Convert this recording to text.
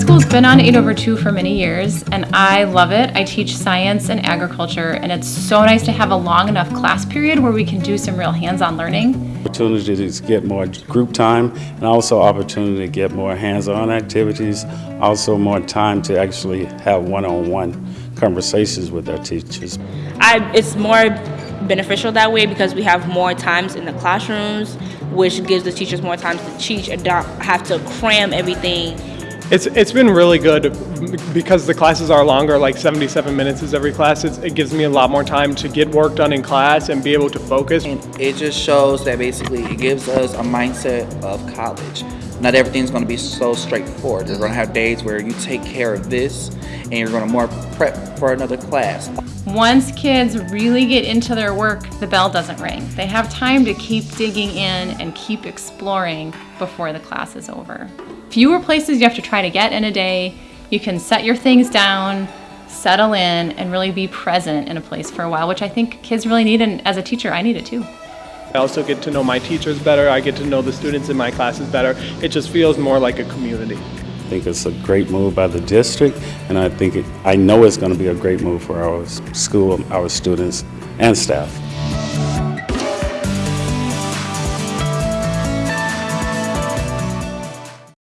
school's been on 8 over 2 for many years, and I love it. I teach science and agriculture, and it's so nice to have a long enough class period where we can do some real hands-on learning. Opportunity to get more group time and also opportunity to get more hands-on activities, also more time to actually have one-on-one conversations with our teachers. I, it's more beneficial that way because we have more times in the classrooms, which gives the teachers more time to teach and not have to cram everything. It's, it's been really good because the classes are longer, like 77 minutes is every class. It gives me a lot more time to get work done in class and be able to focus. And It just shows that basically it gives us a mindset of college. Not everything's going to be so straightforward. You're going to have days where you take care of this and you're going to more prep for another class. Once kids really get into their work, the bell doesn't ring. They have time to keep digging in and keep exploring before the class is over. Fewer places you have to try to get in a day. You can set your things down, settle in, and really be present in a place for a while, which I think kids really need, and as a teacher, I need it too. I also get to know my teachers better. I get to know the students in my classes better. It just feels more like a community. I think it's a great move by the district, and I think it, I know it's going to be a great move for our school, our students, and staff.